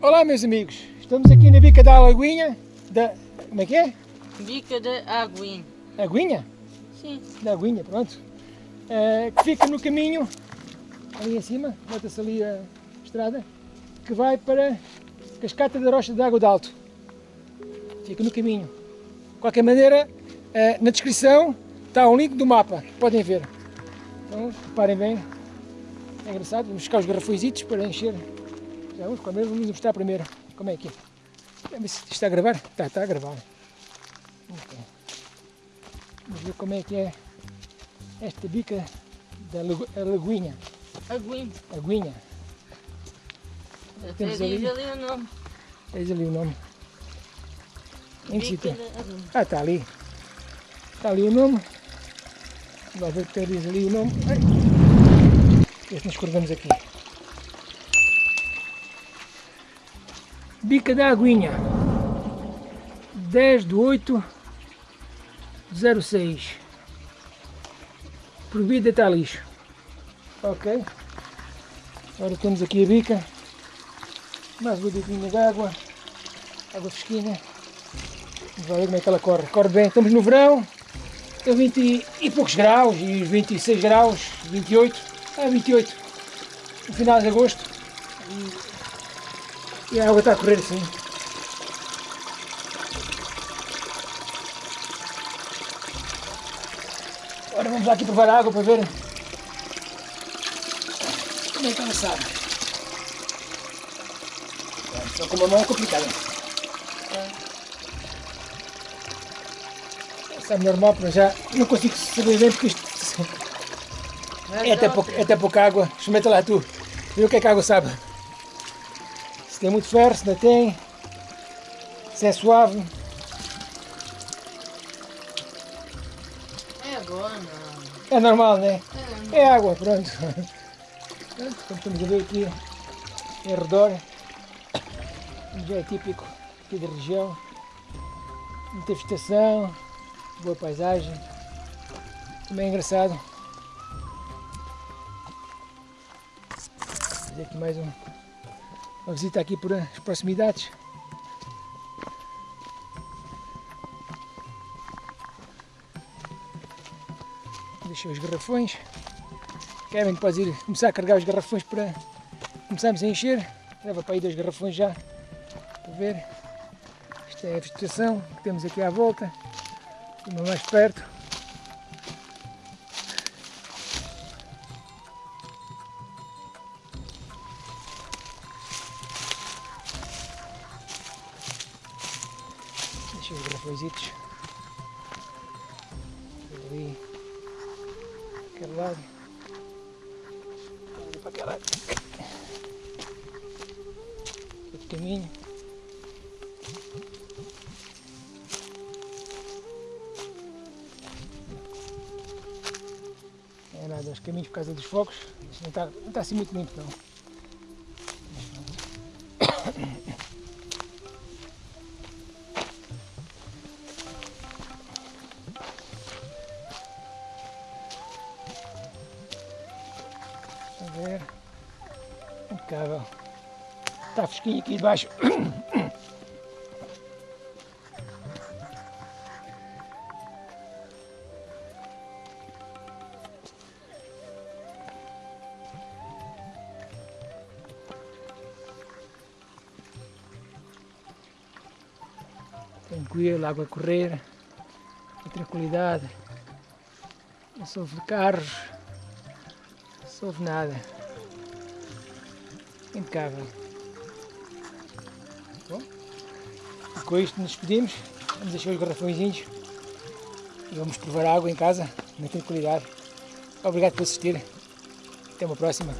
Olá meus amigos, estamos aqui na bica da Alaguinha, da... como é que é? Bica da Aguinha. Aguinha? Sim. Da Aguinha, pronto. Uh, que fica no caminho, ali em cima, nota-se ali a estrada, que vai para Cascata da Rocha de Água de Alto. Fica no caminho. De qualquer maneira, uh, na descrição está um link do mapa, podem ver. Então, reparem bem, é engraçado, vamos buscar os garrafõezitos para encher já vamos comer, vamos mostrar primeiro como é que é. Vamos ver se está a gravar. Está, está a gravar. Vamos ver como é que é esta bica da lagoinha. Aguinha. Aguinha. Temos ali, ali o nome. Tens ali o nome. Em que sítio? Ah, está ali. Está ali o nome. Vamos ver que diz ali o nome. Ai. Este nos curvamos aqui. Bica da Aguinha. 10 de 8 06 Proibido deitar lixo. Ok. Agora temos aqui a bica. Mais uma biquinha de água. Água fresquinha. Vamos ver como é que ela corre. Corre bem, estamos no verão. A 20 e poucos graus. E 26 graus, 28 Ah, 28 No final de agosto e a água está a correr assim. Agora vamos lá aqui provar a água para ver como é que ela sabe. Só com uma mão é complicado. Sabe normal, mas já não consigo saber bem porque isto é até, pouca, é até pouca água. Experimenta lá tu, vê o que é que a água sabe. Se tem muito ferro, se não tem. Se é suave. É água, não. É normal, né? É, é água, pronto. Pronto, como estamos a ver aqui em redor, já é típico aqui da região. Muita vegetação, boa paisagem. Também é engraçado. Vou fazer aqui mais um uma visita aqui por as proximidades. Deixei os garrafões. Kevin pode ir começar a carregar os garrafões para começarmos a encher. Leva para aí dois garrafões já para ver. Esta é a vegetação que temos aqui à volta. Uma mais perto. Deixa os grafositos ali, aquele lado, ali para aquele lado, caminho. É nada, os caminhos por causa dos focos, não está, não está assim muito limpo não. Ver. Impecável. Está fresquinho aqui debaixo. Tranquilo, água a correr, a tranquilidade, não sofre carros, Soube nada. Impecável. Bom, com isto nos despedimos. Vamos deixar os garrafõezinhos e vamos provar água em casa, na tranquilidade. Obrigado por assistir. Até uma próxima.